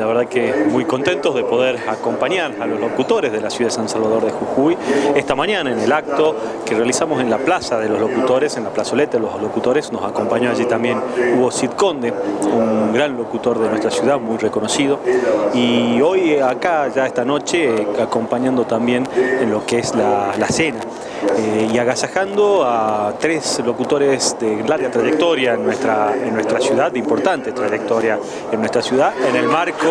La verdad que muy contentos de poder acompañar a los locutores de la ciudad de San Salvador de Jujuy esta mañana en el acto que realizamos en la plaza de los locutores, en la plazoleta de los locutores, nos acompañó allí también Hugo Cid Conde, un gran locutor de nuestra ciudad, muy reconocido, y hoy acá ya esta noche acompañando también en lo que es la, cena eh, y agasajando a tres locutores de larga trayectoria en nuestra, en nuestra ciudad, de importante trayectoria en nuestra ciudad, en el marco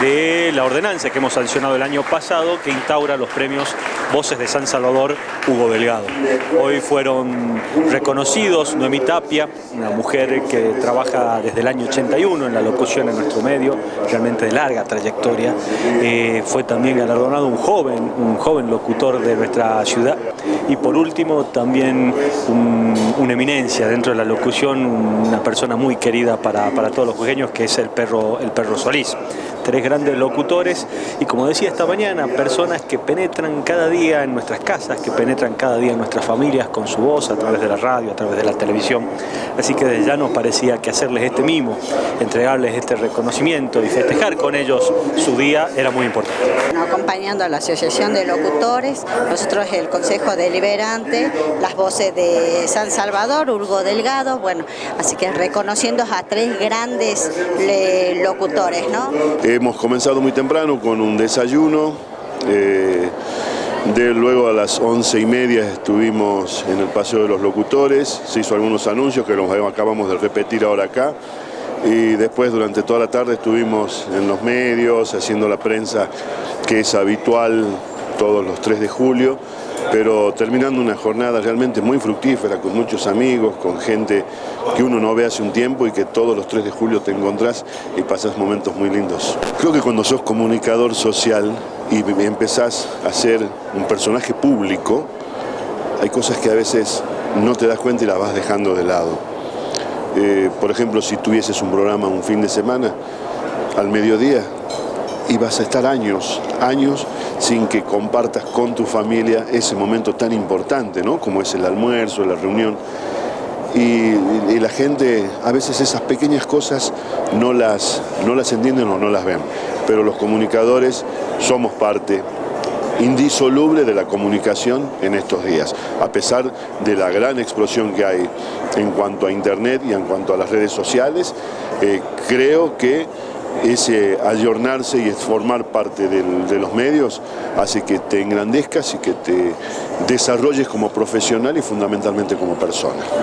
de la ordenanza que hemos sancionado el año pasado que instaura los premios Voces de San Salvador Hugo Delgado. Hoy fueron reconocidos Noemí Tapia, una mujer que trabaja desde el año 81 en la locución en nuestro medio, realmente de larga trayectoria. Eh, fue también galardonado un joven, un joven locutor de nuestra ciudad. Y por último también una eminencia dentro de la locución, una persona muy querida para, para todos los jujeños que es el perro, el perro Solís tres grandes locutores y como decía esta mañana, personas que penetran cada día en nuestras casas, que penetran cada día en nuestras familias con su voz a través de la radio, a través de la televisión. Así que desde ya nos parecía que hacerles este mimo, entregarles este reconocimiento y festejar con ellos su día era muy importante. Acompañando a la Asociación de Locutores, nosotros el Consejo Deliberante, las voces de San Salvador, Urgo Delgado, bueno, así que reconociendo a tres grandes locutores, ¿no? Hemos comenzado muy temprano con un desayuno, eh, de, luego a las once y media estuvimos en el Paseo de los Locutores, se hizo algunos anuncios que los acabamos de repetir ahora acá, y después durante toda la tarde estuvimos en los medios, haciendo la prensa que es habitual todos los 3 de julio, pero terminando una jornada realmente muy fructífera, con muchos amigos, con gente que uno no ve hace un tiempo y que todos los 3 de julio te encontrás y pasas momentos muy lindos. Creo que cuando sos comunicador social y empezás a ser un personaje público, hay cosas que a veces no te das cuenta y las vas dejando de lado. Eh, por ejemplo, si tuvieses un programa un fin de semana, al mediodía, ibas a estar años, años sin que compartas con tu familia ese momento tan importante, ¿no? Como es el almuerzo, la reunión. Y, la gente, a veces esas pequeñas cosas no las, no las entienden o no las ven. Pero los comunicadores somos parte indisoluble de la comunicación en estos días, a pesar de la gran explosión que hay en cuanto a internet y en cuanto a las redes sociales, eh, creo que ese ayornarse y formar parte de los medios hace que te engrandezcas y que te desarrolles como profesional y fundamentalmente como persona.